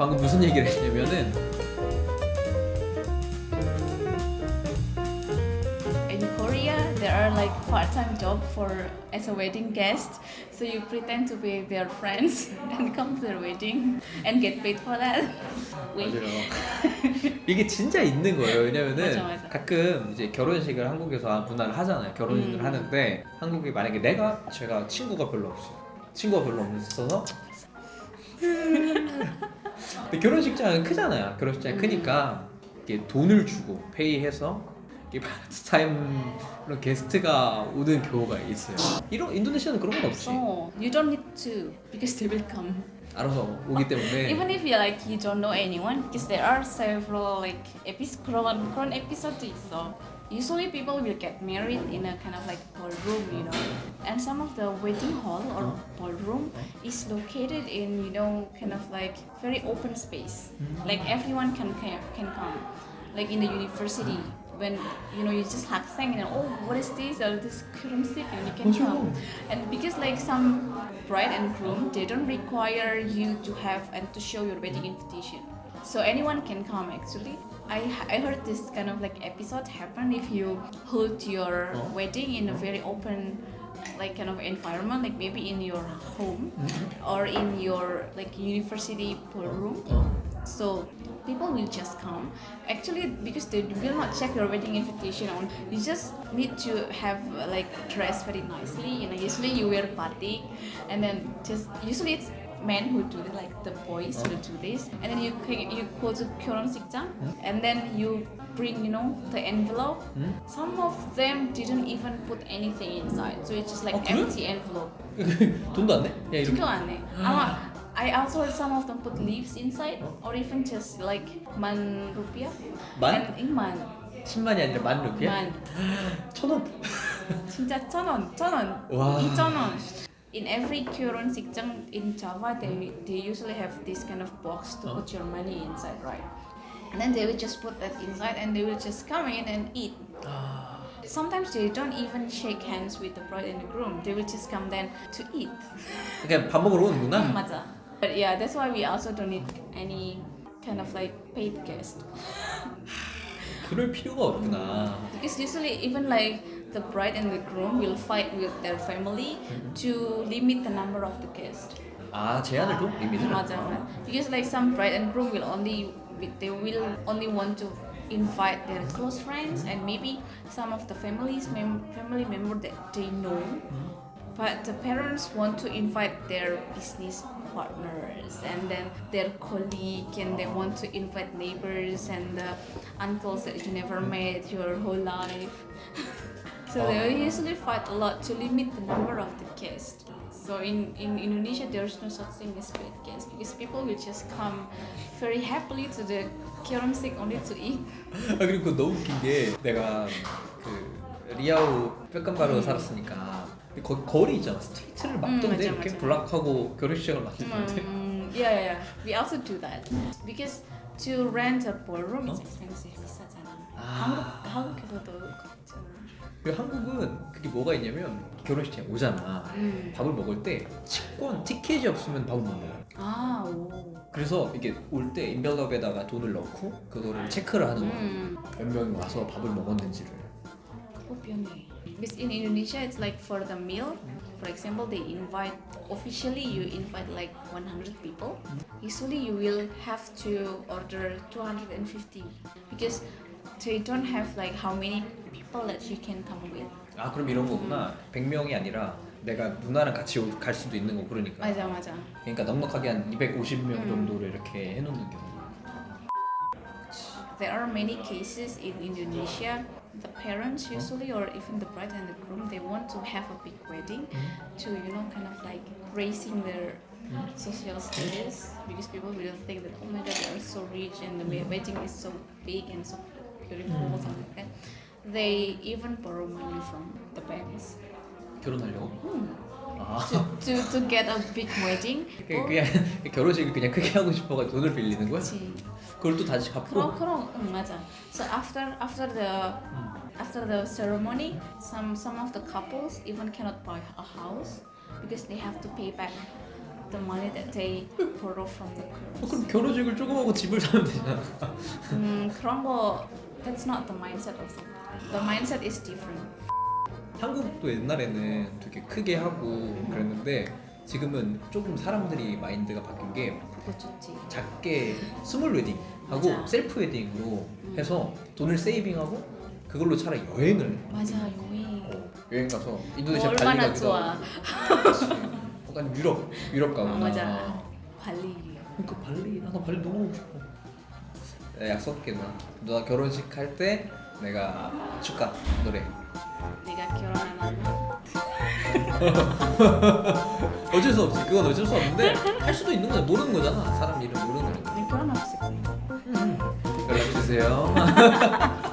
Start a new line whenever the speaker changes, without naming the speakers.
방금 무슨 얘기를 했냐면은
In Korea, there are like part-time job for as a wedding guest. So you pretend to be their friends and come to their wedding and get paid for that. Wait.
맞아요. 이게 진짜 있는 거예요. 왜냐면은
맞아, 맞아.
가끔 이제 결혼식을 한국에서 문화를 하잖아요. 결혼식을
음.
하는데 한국에 만약에 내가 제가 친구가 별로 없어요. 친구가 별로 없어서 근데 결혼식장은 크잖아요. 결혼식장이
음.
크니까 이게 돈을 주고 페이해서 이게 파트타임 그런 게스트가 오는 경우가 있어요. 이런 인도네시아는 그런 건 없지.
So you don't need to because they will come.
알아서 오기 때문에
Even if you like you don't know anyone, because there are several like episode 그런 그런 episode 있어. usually people will get married in a kind of like ballroom, you know. And some of the wedding hall or ballroom is located in, you know, kind of like very open space. Like everyone can can come. Like in the university, when you know you just have saying you oh what is this Oh this crimson, and you can come and because like some bride and groom they don't require you to have and to show your wedding invitation so anyone can come actually I, I heard this kind of like episode happen if you hold your
Oh.
wedding in a very open like kind of environment like maybe in your home mm-hmm. or in your like university ballroom
어. Oh.
so people will just come. Actually, because they will not check your wedding invitation on, you just need to have like dress very nicely. You know, usually you wear batik, and then just usually it's men who do it, like the boys will do this, and then you ca- you go to 결혼식장, and then you bring you know the envelope. Some of them didn't even put anything inside, so it's just like
어, 그래?
empty envelope.
돈도 안 내? 야 이렇게
진짜 안 해. 아마 I also heard some of them put leaves inside or even just like man rupiah.
만?
And in man.
10만이 아니라 만 루피야?
Man.
천 원.
진짜 천 원, 천 원,
와.
이천 원. In every 결혼식장 in Java, they they usually have this kind of box to put your money inside, right? And then they will just put that inside, and they will just come in and eat.
아,
Sometimes they don't even shake hands with the bride and the groom. They will just come then to eat.
그냥 밥 먹으러 오는구나.
음, 맞아. But yeah, that's why we also don't need any kind of like paid guest.
그럴 필요가 없구나.
Because usually even like the bride and the groom will fight with their family to limit the number of the guests.
아 제한을 둬? 리미트를?
맞아, 맞아. Because like some bride and groom will only they will only want to invite their close friends and maybe some of the families mem- family member that they know. But the parents want to invite their business partners and then their colleague and they want to invite neighbors and the uncles that you never met your whole life. so they usually fight a lot to limit the number of the guests. So in, in Indonesia there's no such thing as paid guests because people will just come very happily to the 결혼식 only to eat.
아 그리고 너무 웃긴 게 내가 그 리아우 뼈감바로 살았으니까 거기 거리 있잖아 스트리트를 막던데
음, 맞아,
이렇게. 블락하고 결혼식장을 막던데
Mm, yeah, yeah. We also do that because to rent a ballroom is
어?
expensive. 비싸잖아.
아.
한국 한국에서도 그렇잖아.
그리고 한국은 그게 뭐가 있냐면 결혼식장 오잖아
음.
밥을 먹을 때 식권 티켓이 없으면 밥을 못 먹어
아 오.
그래서 이게 올 때 인벨럽에다가 돈을 넣고 그거를 체크를 하는 거야
음.
몇 명이 와서 밥을 먹었는지를
그거 변해. Because in Indonesia it's like for the meal, for example, they invite officially you invite like 100 people. Usually you will have to order 250 because they don't have like how many people that you can come with.
아 그럼 이런 거구나 100명이 아니라 내가 누나랑 같이 오- 갈 수도 있는 거 그러니까
맞아 맞아.
그러니까 넉넉하게 한 250명
음.
정도를 이렇게 해놓는 경우
There are many cases in Indonesia. The parents usually, or even the bride and the groom, they want to have a big wedding to, you know, kind of like raising their social status because people will think that, oh my god, they are so rich and the we- wedding is so big and so beautiful, something like that. They even borrow money from the banks
결혼하려고? 아
to, to get a big wedding.
그- 그냥 결혼식을 그냥 크게 하고 싶어가지고 돈을 빌리는 거야?
그치.
그걸 또 다시 갚고
그럼 그럼 응 맞아. So after after the after the ceremony, some some of the couples even cannot buy a house because they have to pay back the money that they borrow from the
어,
girls.
그럼 결혼식을 조금 하고 집을 사면 되잖아.
음, 그런 거 that's not the mindset of the the mindset is different.
한국도 옛날에는 되게 크게 하고 그랬는데 지금은 조금 사람들이 mind가 바뀐 게
그거 좋지.
작게 small wedding 하고
맞아.
self wedding으로 해서 돈을 saving하고 그걸로 차라리 여행을
맞아 여행.
어, 여행 가서 인도네시아
뭐
발리
얼마나
가기도
좋아.
하고. 약간 유럽 유럽 가거나
어, 맞아. 발리.
그러니까 발리 나도 발리 너무 가고 싶어 약속할게 누나 누나 결혼식 할 때 내가 축가 노래.
내가 결혼하면
어쩔 수 없지. 그건 어쩔 수 없는데 할 수도 있는 거야. 모르는 거잖아. 사람 이름 모르는
내 결혼하고 싶어.
연락 주세요